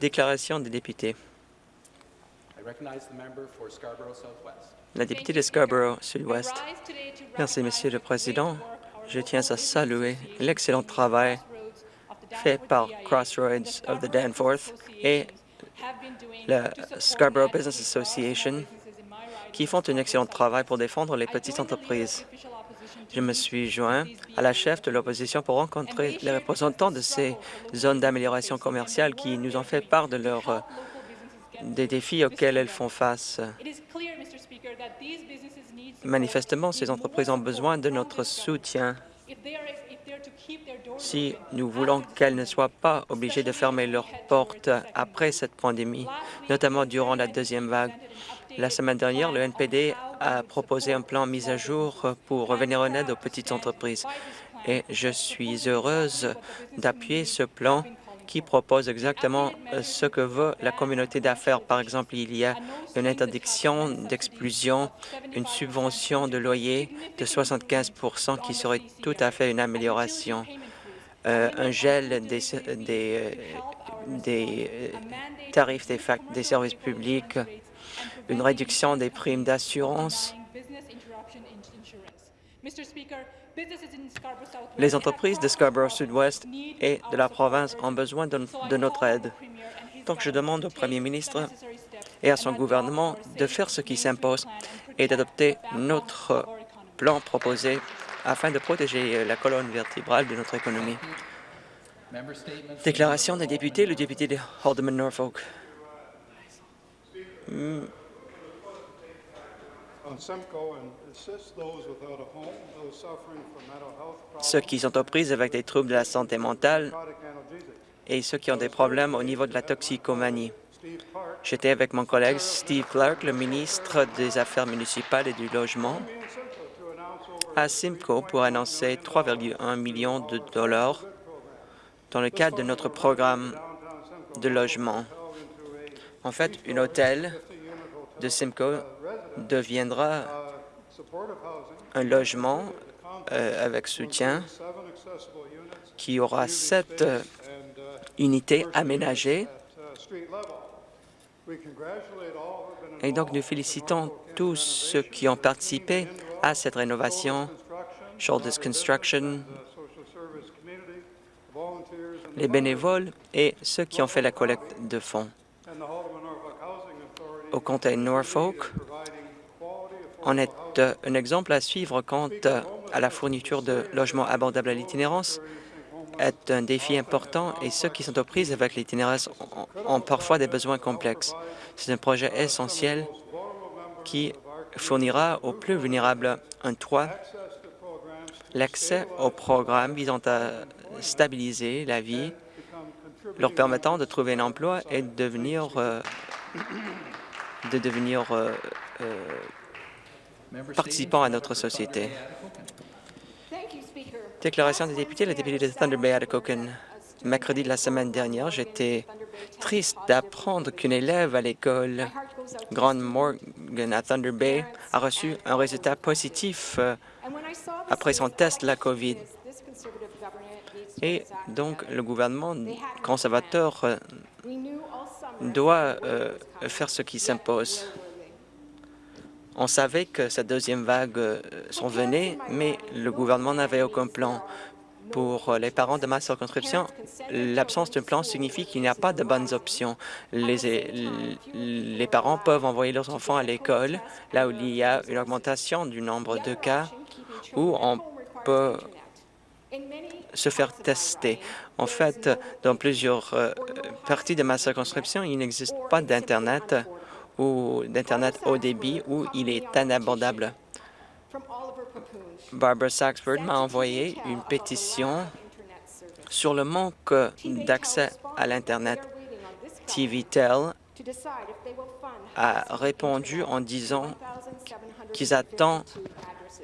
Déclaration des députés. La députée de Scarborough Sud-Ouest. Merci, Monsieur le Président. Je tiens à saluer l'excellent travail fait par Crossroads of the Danforth et la Scarborough Business Association qui font un excellent travail pour défendre les petites entreprises. Je me suis joint à la chef de l'opposition pour rencontrer les représentants de ces zones d'amélioration commerciale qui nous ont fait part de leurs des défis auxquels elles font face. Manifestement, ces entreprises ont besoin de notre soutien si nous voulons qu'elles ne soient pas obligées de fermer leurs portes après cette pandémie, notamment durant la deuxième vague. La semaine dernière, le NPD a proposé un plan mis à jour pour revenir en aide aux petites entreprises et je suis heureuse d'appuyer ce plan qui propose exactement ce que veut la communauté d'affaires. Par exemple, il y a une interdiction d'exclusion, une subvention de loyer de 75% qui serait tout à fait une amélioration. Euh, un gel des, euh, tarifs des services publics, une réduction des primes d'assurance. Les entreprises de Scarborough Sud-Ouest et de la province ont besoin de, de notre aide. Donc, je demande au premier ministre et à son gouvernement de faire ce qui s'impose et d'adopter notre plan proposé afin de protéger la colonne vertébrale de notre économie. Déclaration des députés, le député de Haldeman-Norfolk. Hmm. Ceux qui sont aux prises avec des troubles de la santé mentale et ceux qui ont des problèmes au niveau de la toxicomanie. J'étais avec mon collègue Steve Clark, le ministre des Affaires municipales et du Logement, à Simcoe pour annoncer 3,1 millions de dollars dans le cadre de notre programme de logement. En fait, un hôtel de Simcoe deviendra un logement euh, avec soutien qui aura sept euh, unités aménagées. Et donc, nous félicitons tous ceux qui ont participé à cette rénovation, Shoulders Construction, les bénévoles et ceux qui ont fait la collecte de fonds. Au comté Norfolk, on est euh, un exemple à suivre quant à la fourniture de logements abordables à l'itinérance est un défi important et ceux qui sont aux prises avec l'itinérance ont parfois des besoins complexes. C'est un projet essentiel qui fournira aux plus vulnérables un toit, l'accès aux programmes visant à stabiliser la vie, leur permettant de trouver un emploi et de devenir, euh, de devenir euh, euh, participants à notre société. Déclaration des députés, le député de Thunder Bay, Atikokan. Mercredi de la semaine dernière, j'étais triste d'apprendre qu'une élève à l'école Grand Morgan à Thunder Bay a reçu un résultat positif après son test de la COVID. Et donc, le gouvernement conservateur euh, doit euh, faire ce qui s'impose. On savait que cette deuxième vague euh, s'en venait, mais le gouvernement n'avait aucun plan. Pour les parents de ma circonscription, l'absence d'un plan signifie qu'il n'y a pas de bonnes options. Les, les parents peuvent envoyer leurs enfants à l'école, là où il y a une augmentation du nombre de cas, où on peut se faire tester. En fait, dans plusieurs euh, parties de ma circonscription, il n'existe pas d'Internet ou d'Internet haut débit où il est inabordable. Barbara Saxford m'a envoyé une pétition sur le manque d'accès à l'Internet. TVTEL a répondu en disant qu'ils attendent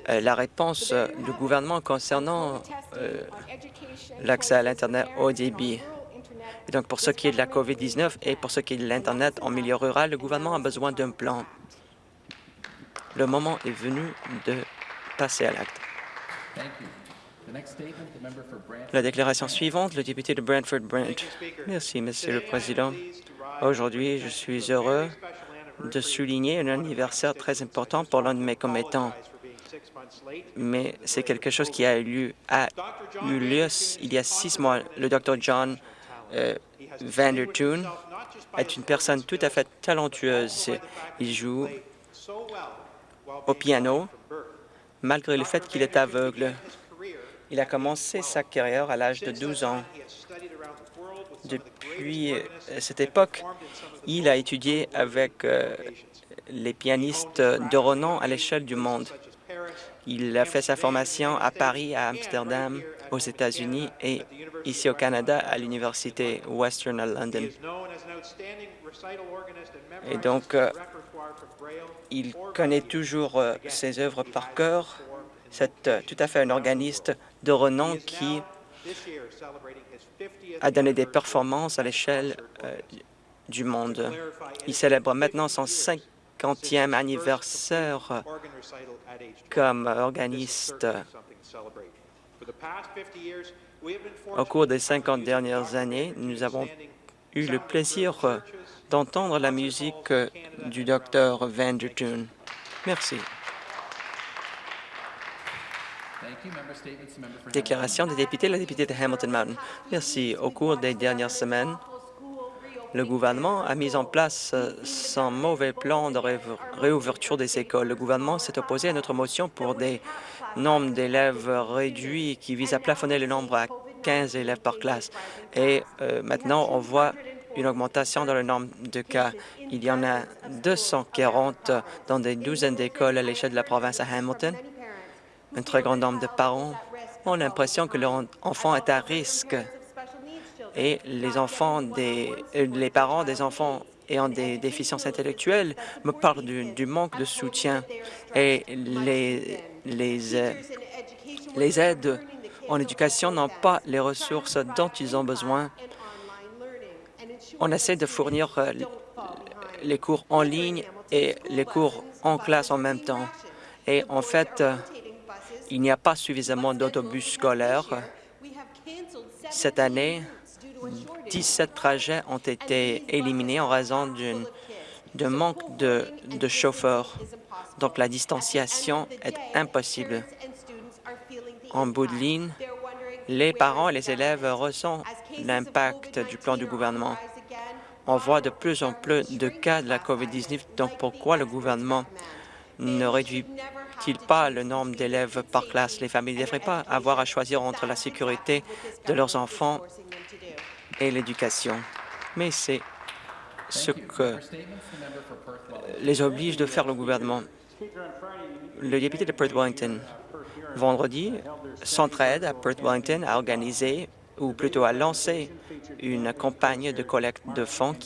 la réponse euh, du gouvernement concernant euh, l'accès à l'Internet au débit. Et donc, pour ce qui est de la COVID-19 et pour ce qui est de l'Internet en milieu rural, le gouvernement a besoin d'un plan. Le moment est venu de passer à l'acte. La déclaration suivante, le député de Brantford-Brant. Merci, Monsieur le Président. Aujourd'hui, je suis heureux de souligner un anniversaire très important pour l'un de mes commettants. Mais c'est quelque chose qui a eu, a eu lieu il y a six mois. Le Dr John euh, Vandertoon est une personne tout à fait talentueuse. Il joue au piano malgré le fait qu'il est aveugle. Il a commencé sa carrière à l'âge de 12 ans. Depuis euh, cette époque, il a étudié avec euh, les pianistes de renom à l'échelle du monde. Il a fait sa formation à Paris, à Amsterdam, aux États-Unis et ici au Canada à l'Université Western à London. Et donc, euh, il connaît toujours ses œuvres par cœur. C'est tout à fait un organiste de renom qui a donné des performances à l'échelle euh, du monde. Il célèbre maintenant son 50e anniversaire comme organiste. Au cours des 50 dernières années, nous avons eu le plaisir d'entendre la musique du docteur Vandertoon. Merci. Déclaration des députés, la députée de Hamilton Mountain. Merci. Au cours des dernières semaines, le gouvernement a mis en place euh, son mauvais plan de réouverture des écoles. Le gouvernement s'est opposé à notre motion pour des nombres d'élèves réduits qui visent à plafonner le nombre à 15 élèves par classe. Et euh, maintenant, on voit une augmentation dans le nombre de cas. Il y en a 240 dans des douzaines d'écoles à l'échelle de la province à Hamilton. Un très grand nombre de parents ont l'impression que leur enfant est à risque et les enfants des euh, parents des enfants ayant des déficiences intellectuelles me parlent du, manque de soutien et les, les, euh, les aides en éducation n'ont pas les ressources dont ils ont besoin. On essaie de fournir euh, les cours en ligne et les cours en classe en même temps. Et en fait, il n'y a pas suffisamment d'autobus scolaires. Cette année, 17 trajets ont été éliminés en raison d'un manque de, de chauffeurs. Donc, la distanciation est impossible. En bout de ligne, les parents et les élèves ressentent l'impact du plan du gouvernement. On voit de plus en plus de cas de la COVID-19, donc pourquoi le gouvernement ne réduit il pas le nombre d'élèves par classe? Les familles ne devraient pas avoir à choisir entre la sécurité de leurs enfants et l'éducation. Mais c'est ce que les oblige de faire le gouvernement. Le député de Perth Wellington, vendredi, Centraide à Perth Wellington a organisé, ou plutôt a lancé, une campagne de collecte de fonds.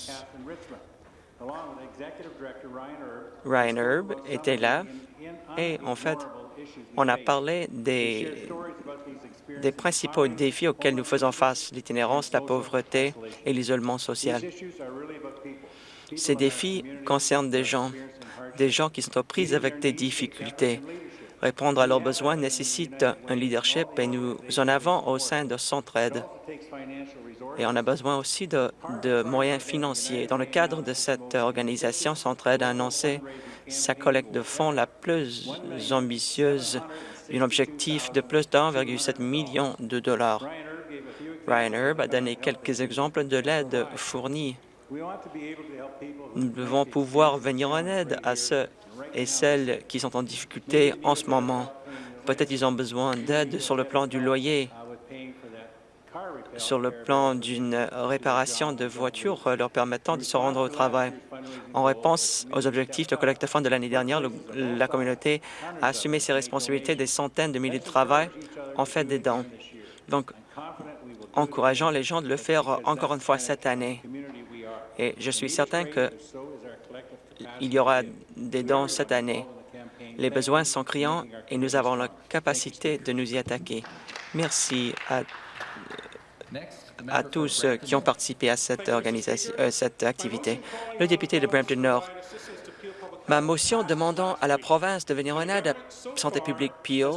Ryan Herb était là et en fait, on a parlé des, des principaux défis auxquels nous faisons face, l'itinérance, la pauvreté et l'isolement social. Ces défis concernent des gens, des gens qui sont aux prises avec des difficultés. Répondre à leurs besoins nécessite un leadership et nous en avons au sein de Centraide. Et on a besoin aussi de, de moyens financiers. Dans le cadre de cette organisation, Centraide a annoncé sa collecte de fonds la plus ambitieuse, un objectif de plus de 1,7 million de dollars. Ryan Herb a donné quelques exemples de l'aide fournie. Nous devons pouvoir venir en aide à ceux et celles qui sont en difficulté en ce moment. Peut-être ils ont besoin d'aide sur le plan du loyer, sur le plan d'une réparation de voiture leur permettant de se rendre au travail. En réponse aux objectifs de collecte de fonds de l'année dernière, la communauté a assumé ses responsabilités des centaines de milliers de travail en fait des dons. Donc, encourageant les gens de le faire encore une fois cette année. Et je suis certain qu'il y aura des dons cette année. Les besoins sont criants et nous avons la capacité de nous y attaquer. Merci à à tous qui ont participé à euh, cette activité. Le député de Brampton Nord, Ma motion demandant à la province de venir en aide à Santé publique Peel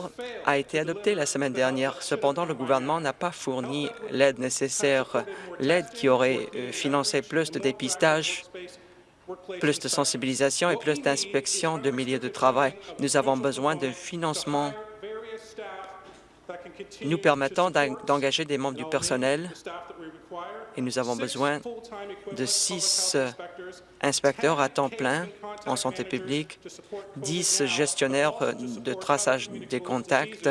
a été adoptée la semaine dernière. Cependant, le gouvernement n'a pas fourni l'aide nécessaire, l'aide qui aurait euh, financé plus de dépistage, plus de sensibilisation et plus d'inspection de milieux de travail. Nous avons besoin de financement nous permettant d'engager des membres du personnel. et nous avons besoin de six inspecteurs à temps plein en santé publique, dix gestionnaires euh, de traçage des contacts.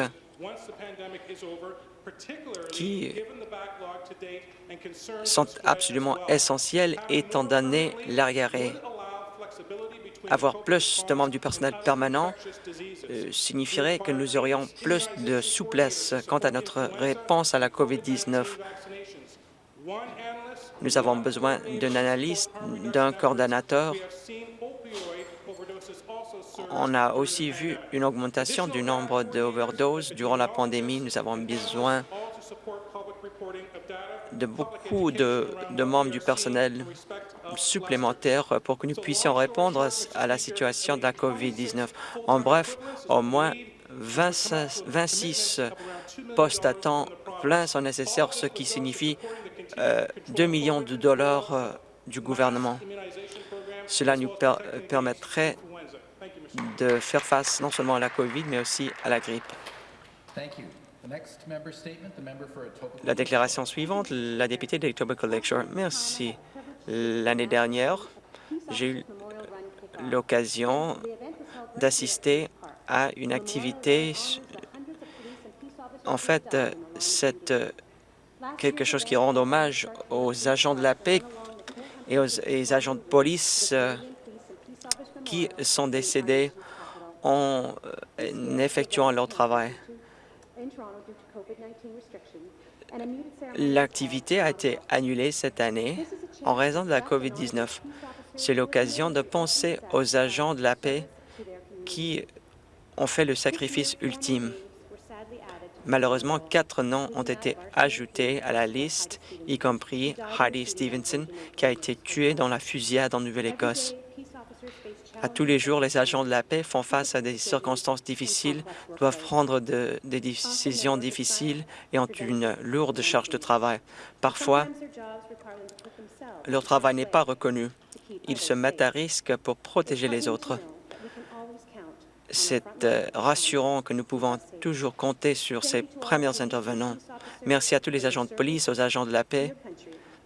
qui sont absolument essentiels étant donné l'arriéré. Avoir plus de membres du personnel permanent euh, signifierait que nous aurions plus de souplesse quant à notre réponse à la COVID-19. Nous avons besoin d'un analyste, d'un coordonnateur. On a aussi vu une augmentation du nombre d'overdoses durant la pandémie. Nous avons besoin de beaucoup de, membres du personnel supplémentaires pour que nous puissions répondre à la situation de la COVID-19. En bref, au moins 26 postes à temps plein sont nécessaires, ce qui signifie 2 euh, millions de dollars euh, du gouvernement. Cela nous permettrait de faire face non seulement à la COVID, mais aussi à la grippe. La déclaration suivante, la députée d'Etobicoke Lakeshore. Merci. L'année dernière, j'ai eu l'occasion d'assister à une activité. En fait, cette quelque chose qui rend hommage aux agents de la paix et aux, agents de police qui sont décédés en euh, effectuant leur travail. L'activité a été annulée cette année en raison de la COVID-19. C'est l'occasion de penser aux agents de la paix qui ont fait le sacrifice ultime. Malheureusement, quatre noms ont été ajoutés à la liste, y compris Heidi Stevenson, qui a été tuée dans la fusillade en Nouvelle-Écosse. À tous les jours, les agents de la paix font face à des circonstances difficiles, doivent prendre des décisions difficiles et ont une lourde charge de travail. Parfois, leur travail n'est pas reconnu. Ils se mettent à risque pour protéger les autres. C'est euh, rassurant que nous pouvons toujours compter sur ces premiers intervenants. Merci à tous les agents de police, aux agents de la paix,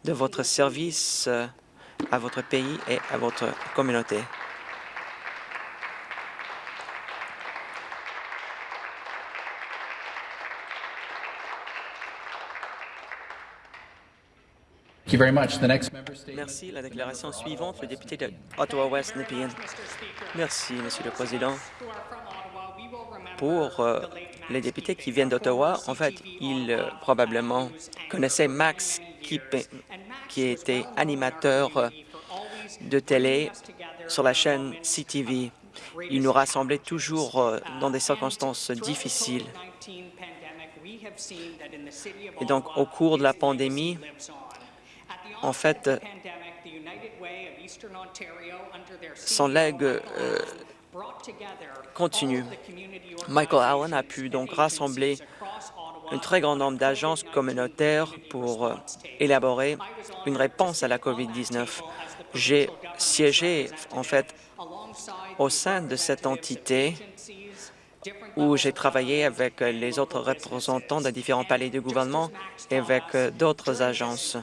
de votre service euh, à votre pays et à votre communauté. Merci. La déclaration suivante, le député de Ottawa-West Nepean. Merci, Monsieur le Président. Pour euh, les députés qui viennent d'Ottawa, en fait, ils euh, probablement connaissaient Max qui, qui était animateur euh, de télé sur la chaîne CTV. Il nous rassemblait toujours dans des circonstances difficiles. Et donc, au cours de la pandémie, en fait, son legs euh, continue. Michael Allen a pu donc rassembler un très grand nombre d'agences communautaires pour euh, élaborer une réponse à la COVID-19. J'ai siégé, en fait, au sein de cette entité où j'ai travaillé avec les autres représentants de différents palais de gouvernement et avec euh, d'autres agences.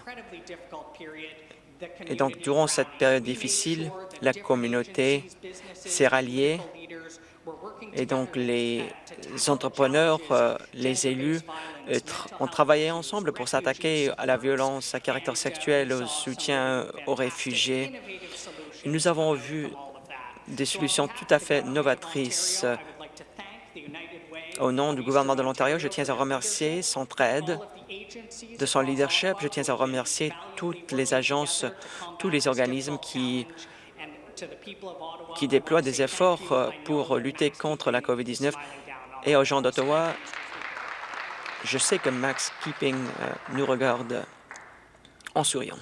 Et donc, durant cette période difficile, la communauté s'est ralliée et donc les entrepreneurs, euh, les élus euh, ont travaillé ensemble pour s'attaquer à la violence à caractère sexuel, au soutien aux réfugiés. Nous avons vu des solutions tout à fait novatrices. Au nom du gouvernement de l'Ontario, je tiens à remercier Centraide de son leadership. Je tiens à remercier toutes les agences, tous les organismes qui, déploient des efforts euh, pour lutter contre la COVID-19. Et aux gens d'Ottawa, je sais que Max Keeping euh, nous regarde en souriant.